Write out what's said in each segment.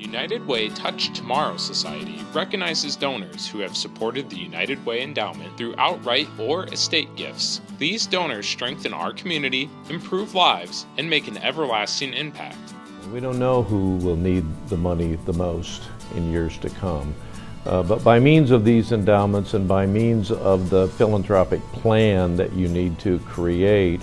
United Way Touch Tomorrow Society recognizes donors who have supported the United Way Endowment through outright or estate gifts. These donors strengthen our community, improve lives, and make an everlasting impact. We don't know who will need the money the most in years to come. Uh, but by means of these endowments and by means of the philanthropic plan that you need to create,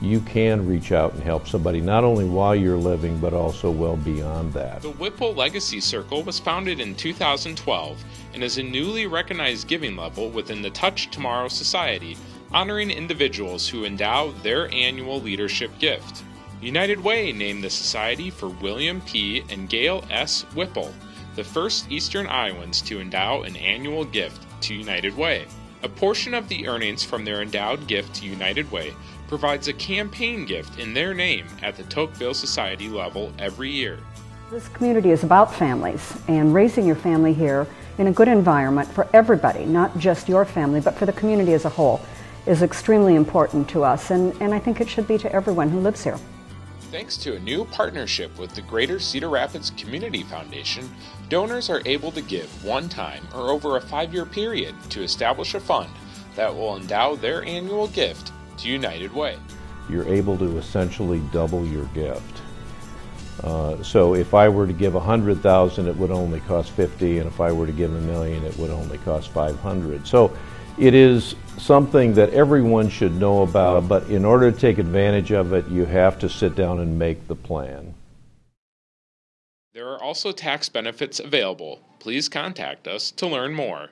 you can reach out and help somebody not only while you're living but also well beyond that. The Whipple Legacy Circle was founded in 2012 and is a newly recognized giving level within the Touch Tomorrow Society, honoring individuals who endow their annual leadership gift. United Way named the society for William P. and Gail S. Whipple, the first Eastern Iowans to endow an annual gift to United Way. A portion of the earnings from their endowed gift to United Way provides a campaign gift in their name at the Tocqueville Society level every year. This community is about families and raising your family here in a good environment for everybody, not just your family, but for the community as a whole, is extremely important to us, and, and I think it should be to everyone who lives here. Thanks to a new partnership with the Greater Cedar Rapids Community Foundation, donors are able to give one time or over a five year period to establish a fund that will endow their annual gift to United Way. You're able to essentially double your gift. Uh, so if I were to give a hundred thousand, it would only cost fifty, and if I were to give a million, it would only cost five hundred. So it is something that everyone should know about, but in order to take advantage of it, you have to sit down and make the plan. There are also tax benefits available. Please contact us to learn more.